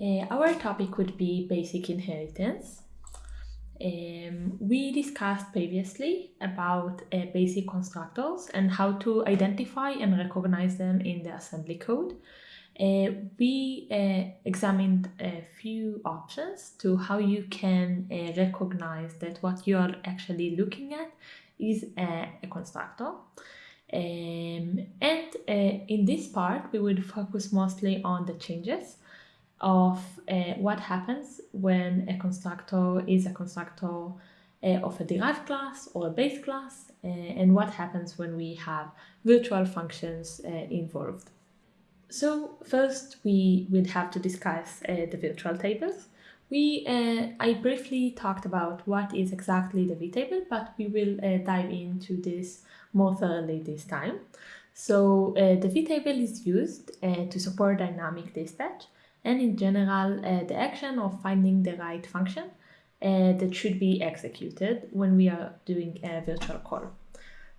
Uh, our topic would be basic inheritance. Um, we discussed previously about uh, basic constructors and how to identify and recognize them in the assembly code. Uh, we examined a few options to how you can recognize that what you are actually looking at is a, a constructor. Um, and in this part, we would focus mostly on the changes of uh, what happens when a constructor is a constructor uh, of a derived class or a base class, uh, and what happens when we have virtual functions uh, involved. So first we would have to discuss uh, the virtual tables. We, uh, I briefly talked about what is exactly the vtable, but we will dive into this more thoroughly this time. So the vtable is used to support dynamic dispatch, and in general uh, the action of finding the right function uh, that should be executed when we are doing a virtual call.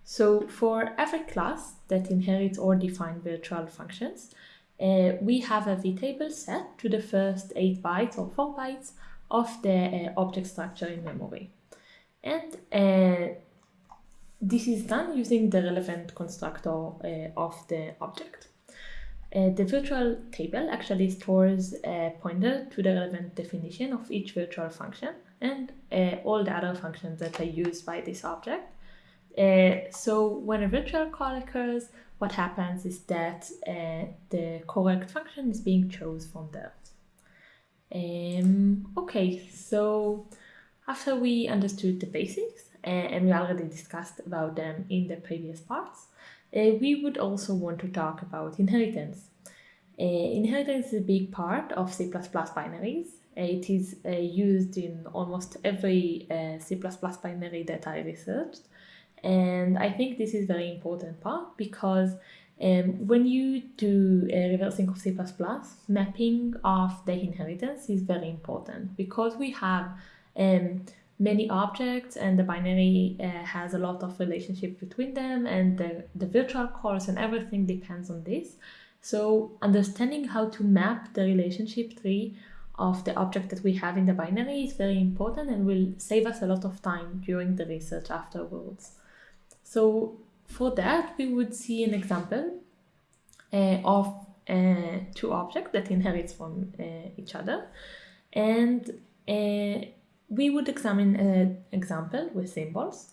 So for every class that inherits or defines virtual functions, uh, we have a vtable set to the first 8 bytes or 4 bytes of the uh, object structure in memory. And uh, this is done using the relevant constructor uh, of the object. Uh, the virtual table actually stores a pointer to the relevant definition of each virtual function and uh, all the other functions that are used by this object. Uh, so when a virtual call occurs, what happens is that uh, the correct function is being chosen from there. Um, okay, so after we understood the basics, and we already discussed about them in the previous parts, uh, we would also want to talk about inheritance. Uh, inheritance is a big part of C++ binaries. It is used in almost every C++ binary that I researched. And I think this is very important part because um, when you do a reversing of C++, mapping of the inheritance is very important because we have um, many objects and the binary uh, has a lot of relationship between them and the, the virtual calls and everything depends on this. So understanding how to map the relationship tree of the object that we have in the binary is very important and will save us a lot of time during the research afterwards. So for that, we would see an example uh, of uh, two objects that inherits from uh, each other. And uh, we would examine an example with symbols.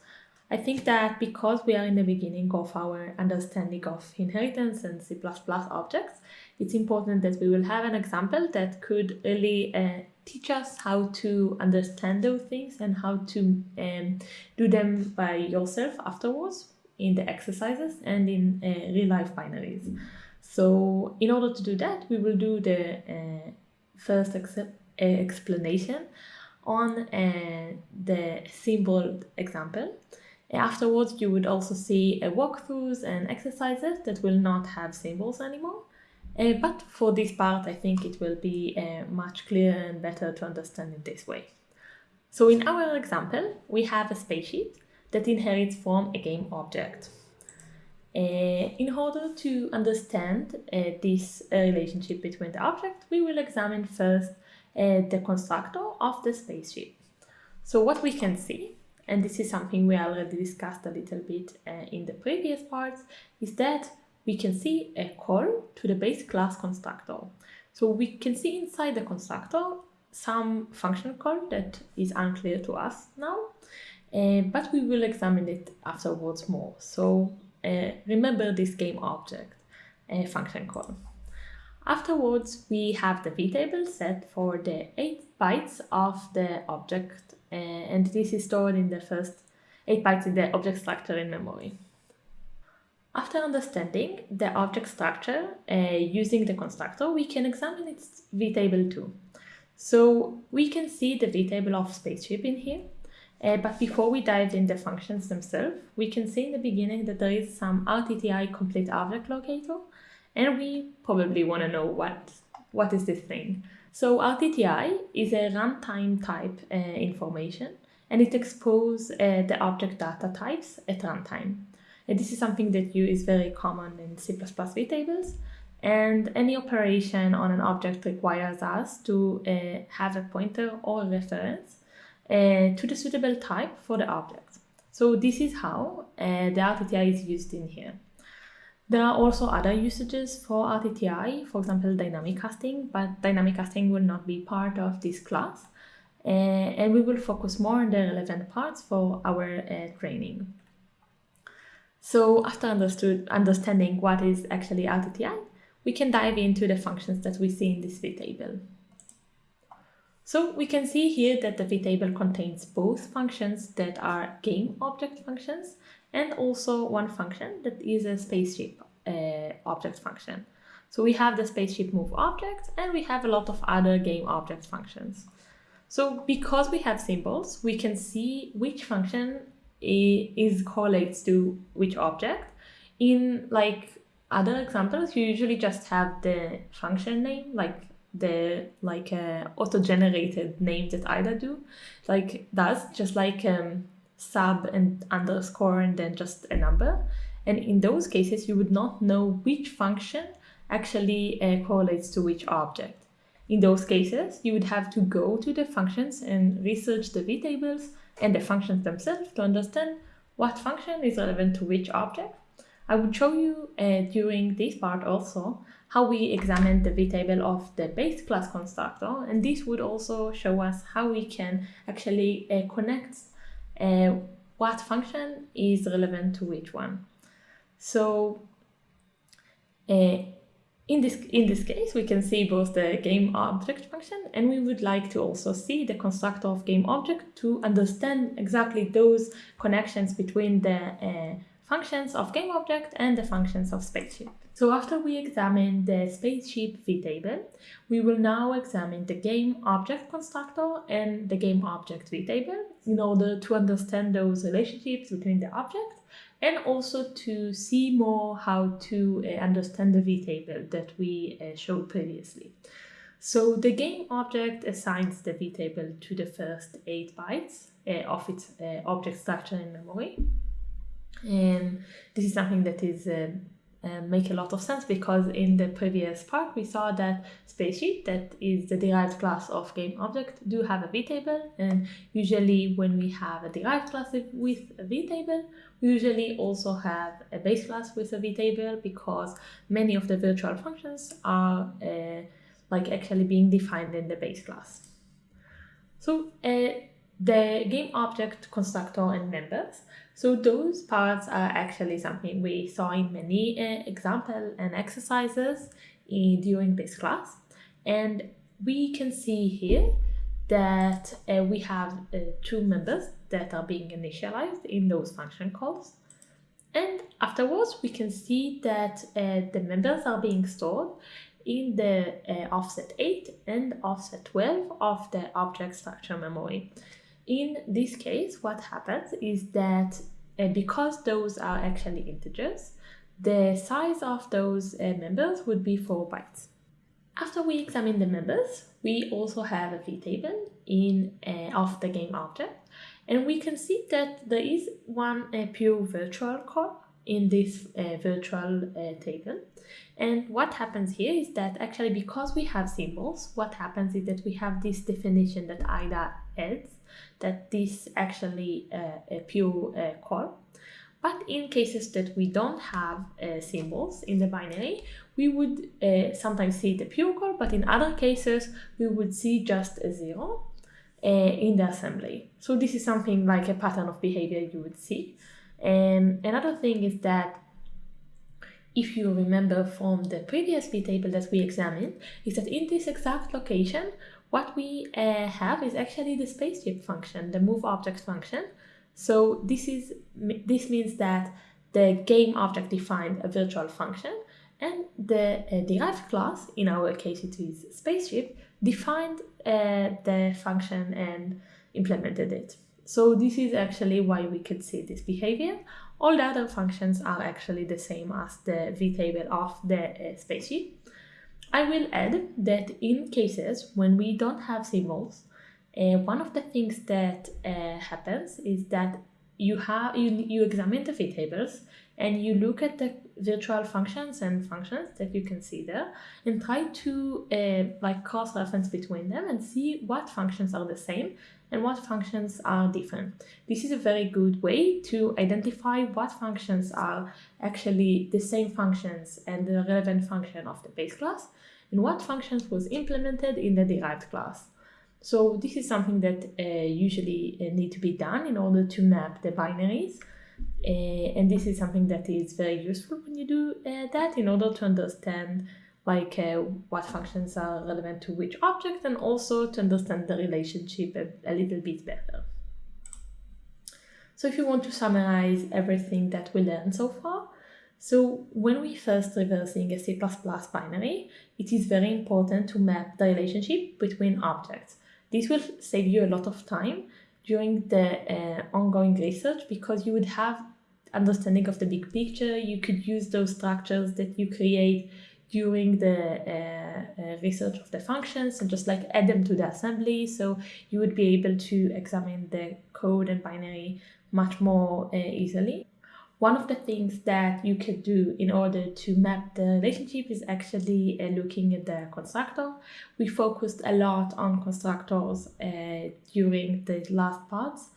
I think that because we are in the beginning of our understanding of inheritance and C++ objects, it's important that we will have an example that could really uh, teach us how to understand those things and how to um, do them by yourself afterwards in the exercises and in uh, real life binaries. So in order to do that, we will do the uh, first ex uh, explanation on uh, the symbol example. Afterwards, you would also see uh, walkthroughs and exercises that will not have symbols anymore. Uh, but for this part, I think it will be uh, much clearer and better to understand in this way. So in our example, we have a spaceship that inherits from a game object. Uh, in order to understand uh, this relationship between the object, we will examine first uh, the constructor of the spaceship. So what we can see, and this is something we already discussed a little bit uh, in the previous parts, is that we can see a call to the base class constructor. So we can see inside the constructor some function call that is unclear to us now, uh, but we will examine it afterwards more. So uh, remember this game object uh, function call. Afterwards, we have the vtable set for the 8 bytes of the object, uh, and this is stored in the first 8 bytes in the object structure in memory. After understanding the object structure uh, using the constructor, we can examine its vtable too. So we can see the vtable of spaceship in here, uh, but before we dive in the functions themselves, we can see in the beginning that there is some RTTI complete object locator and we probably want to know what, what is this thing. So RTTI is a runtime type uh, information and it exposes uh, the object data types at runtime. And this is something that you is very common in C++ vtables. And any operation on an object requires us to uh, have a pointer or reference uh, to the suitable type for the object. So this is how uh, the RTTI is used in here. There are also other usages for RTTI, for example, dynamic casting, but dynamic casting will not be part of this class. Uh, and we will focus more on the relevant parts for our uh, training. So after understood, understanding what is actually RTTI, we can dive into the functions that we see in this vtable. So we can see here that the vtable contains both functions that are game object functions and also one function that is a spaceship uh, object function. So we have the spaceship move object and we have a lot of other game object functions. So because we have symbols, we can see which function is correlates to which object. In like other examples, you usually just have the function name, like the like uh, auto-generated name that IDA do, like does, just like um, sub and underscore and then just a number. And in those cases, you would not know which function actually uh, correlates to which object. In those cases, you would have to go to the functions and research the vtables and the functions themselves to understand what function is relevant to which object. I would show you uh, during this part also how we examine the vtable of the base class constructor and this would also show us how we can actually uh, connect uh, what function is relevant to which one. So uh, in this, in this case, we can see both the game object function and we would like to also see the constructor of game object to understand exactly those connections between the uh, functions of game object and the functions of spaceship. So after we examine the spaceship vtable, we will now examine the game object constructor and the game object vtable in order to understand those relationships between the object and also to see more how to uh, understand the vtable that we uh, showed previously. So the game object assigns the vtable to the first 8 bytes uh, of its object structure in memory. And this is something that is um, uh, make a lot of sense because in the previous part we saw that spaceship that is the derived class of game object do have a vtable and usually when we have a derived class with a vtable we usually also have a base class with a vtable because many of the virtual functions are uh, like actually being defined in the base class. So uh, the game object constructor and members so those parts are actually something we saw in many uh, and exercises in, during this class. And we can see here that uh, we have uh, two members that are being initialized in those function calls. And afterwards, we can see that uh, the members are being stored in the uh, offset 8 and offset 12 of the object structure memory. In this case, what happens is that uh, because those are actually integers, the size of those uh, members would be 4 bytes. After we examine the members, we also have a vtable in uh, of the game object, and we can see that there is one uh, pure virtual call in this uh, virtual uh, table. And what happens here is that actually because we have symbols, what happens is that we have this definition that IDA adds that this actually uh, a pure uh, call. But in cases that we don't have uh, symbols in the binary, we would uh, sometimes see the pure call, but in other cases, we would see just a zero uh, in the assembly. So this is something like a pattern of behavior you would see. And another thing is that if you remember from the previous table that we examined, is that in this exact location, what we uh, have is actually the spaceship function, the move object function. So this is this means that the game object defined a virtual function and the uh, derived class, in our case it is spaceship, defined uh, the function and implemented it. So this is actually why we could see this behavior. All the other functions are actually the same as the vtable of the uh. I will add that in cases when we don't have symbols, uh, one of the things that uh, happens is that you have you, you examine the vtables and you look at the virtual functions and functions that you can see there and try to uh, like cross reference between them and see what functions are the same and what functions are different. This is a very good way to identify what functions are actually the same functions and the relevant function of the base class and what functions was implemented in the derived class. So this is something that uh, usually uh, need to be done in order to map the binaries. Uh, and this is something that is very useful when you do uh, that in order to understand like uh, what functions are relevant to which object and also to understand the relationship a, a little bit better. So if you want to summarize everything that we learned so far, so when we first reversing a C++ binary, it is very important to map the relationship between objects. This will save you a lot of time during the uh, ongoing research because you would have understanding of the big picture. You could use those structures that you create during the uh, uh, research of the functions and just like add them to the assembly. So you would be able to examine the code and binary much more uh, easily. One of the things that you could do in order to map the relationship is actually uh, looking at the constructor. We focused a lot on constructors uh, during the last parts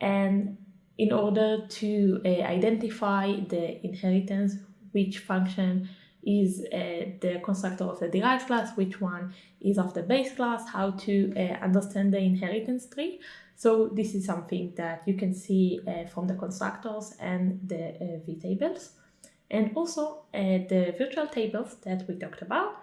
and in order to uh, identify the inheritance, which function is uh, the constructor of the derived class, which one is of the base class, how to uh, understand the inheritance tree. So this is something that you can see uh, from the constructors and the uh, vtables. And also uh, the virtual tables that we talked about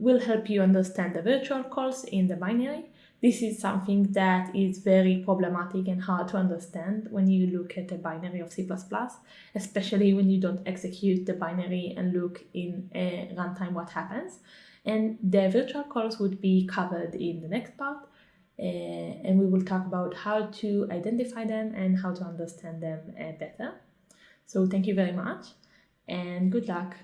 will help you understand the virtual calls in the binary. This is something that is very problematic and hard to understand when you look at the binary of C++, especially when you don't execute the binary and look in a runtime what happens. And the virtual calls would be covered in the next part. Uh, and we will talk about how to identify them and how to understand them uh, better. So thank you very much and good luck.